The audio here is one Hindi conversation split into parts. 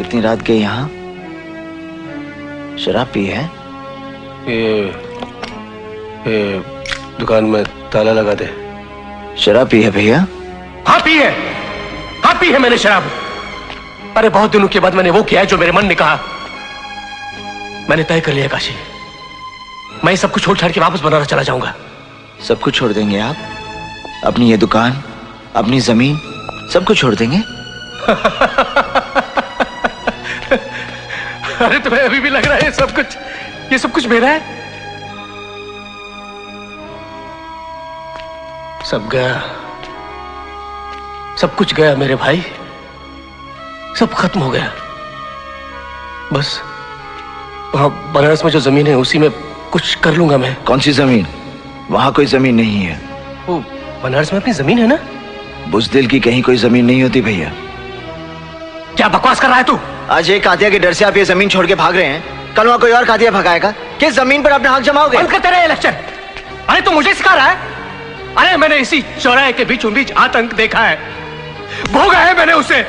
इतनी रात के यहाँ? शराब पी है? ये ये दुकान में ताला लगा दे। शराब पी है भैया? हाँ पी है। हाँ पी है मैंने शराब। अरे बहुत दिनों के बाद मैंने वो किया है जो मेरे मन ने कहा। मैंने तय कर लिया काशी। मैं सब कुछ छोड़ छाड़ के वापस बनारस चला जाऊँगा। सब कुछ छोड़ देंगे आप? अपनी ये दुकान अपनी ज़मीन सब कुछ छोड़ देंगे? अरे तुम्हें अभी भी लग रहा है ये सब कुछ ये सब कुछ मेरा है? सब गया। सब कुछ गया मेरे भाई। सब खत्म हो गया। बस वहाँ बनारस में जो ज़मीन है उसी में कुछ कर लूँगा मैं। कौन सी ज़मीन? वहाँ कोई ज़मीन नहीं है। वो बनारस में अपनी ज़मीन है ना? बुजदिल की कहीं कोई ज़मीन नहीं होती भैया। क्या बकवास कर रहा है तू? आज एक कातिया के डर से आप ये ज़मीन छोड़ के भाग रहे हैं। कल वहाँ कोई और कातिया भगाएगा? किस ज़मीन पर अपना हक जमाओगे? बंद करते रहे इलेक्शन अरे तू मुझे सिखा रहा है? अरे मैंने इसी चौराहे के बीचों बीच आतंक देखा है। भोगा है मैंने उसे।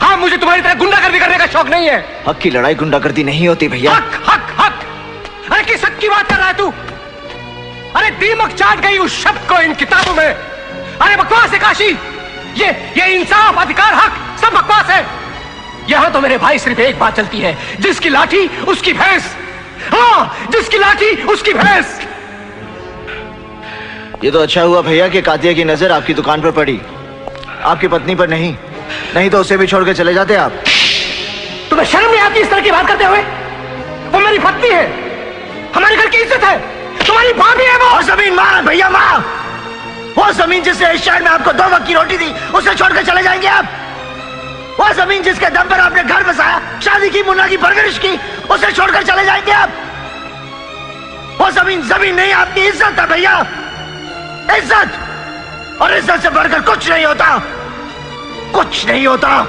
हाँ मुझे तुम्हारी तरह गुंडागर्दी करने का शौक नहीं है। हक की लड़ाई गुंडागर्दी नहीं होती भैया। हक हक हक। अरे किस हक की बात कर रहा है तू? अरे दीमक चाट गई उस शब्द को इन किताबों में। अरे बकवास है काशी। ये ये इंसाफ अधिकार हक। तो मेरे भाई सिर्फ़ एक बात चलती है जिसकी लाठी उसकी भैंस। हाँ जिसकी लाठी उसकी भैंस। ये तो अच्छा हुआ भैया कि कातिया की नज़र आपकी दुकान पर पड़ी। आपकी पत्नी पर नहीं। नहीं तो उसे भी छोड़ के चले जाते आप। तुम्हें शर्म नहीं आती इस तरह की बात करते हुए? वो मेरी पत्नी है। हमारे घर की इज़्ज़त है। तुम्हारी भाभी है वो। और ज़मीन माँ भैया माँ वो ज़मीन जिसने इस शहर में आपको दो वक्त की रोटी दी उसे छोड़कर चले जाएँगे आप। वो ज़मीन जिसके दम पर आपने घर बसाया, शादी की, मुन्ना की, परवरिश की, उसे छोड़कर चले जाएँगे आप। वो ज़मीन ज़मीन नहीं, आपकी इज़्ज़त है भैया। इज़्ज़त। और इज़्ज़त से बढ़कर कुछ नहीं होता। कुछ नहीं होता।